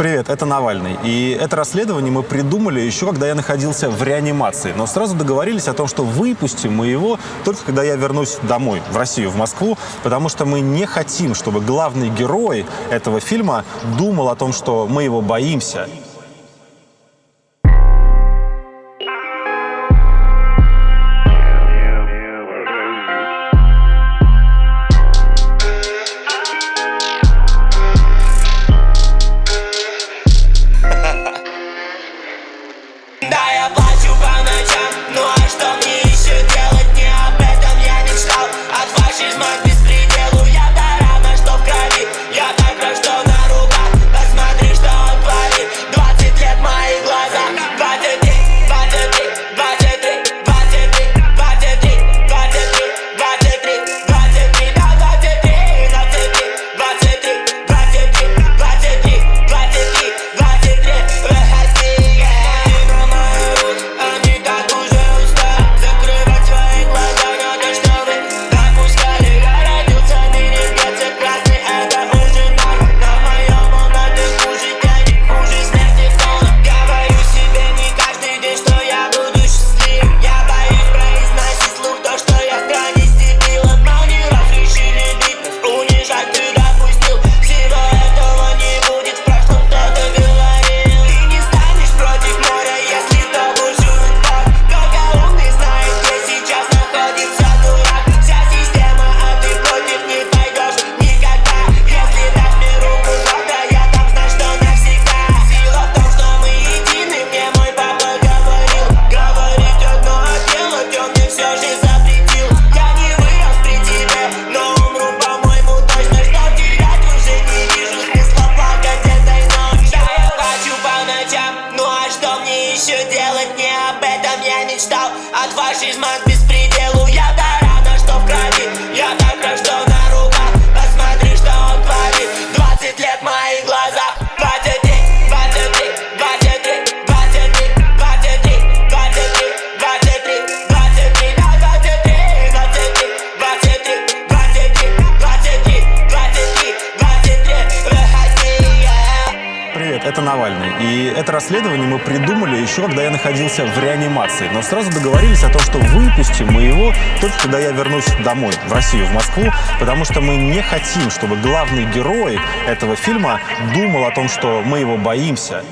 Привет, это Навальный. И это расследование мы придумали еще, когда я находился в реанимации. Но сразу договорились о том, что выпустим мы его только когда я вернусь домой, в Россию, в Москву, потому что мы не хотим, чтобы главный герой этого фильма думал о том, что мы его боимся. еще делать не об этом. Я мечтал От фашизма это Навальный. И это расследование мы придумали еще, когда я находился в реанимации. Но сразу договорились о том, что выпустим мы его только когда я вернусь домой, в Россию, в Москву, потому что мы не хотим, чтобы главный герой этого фильма думал о том, что мы его боимся.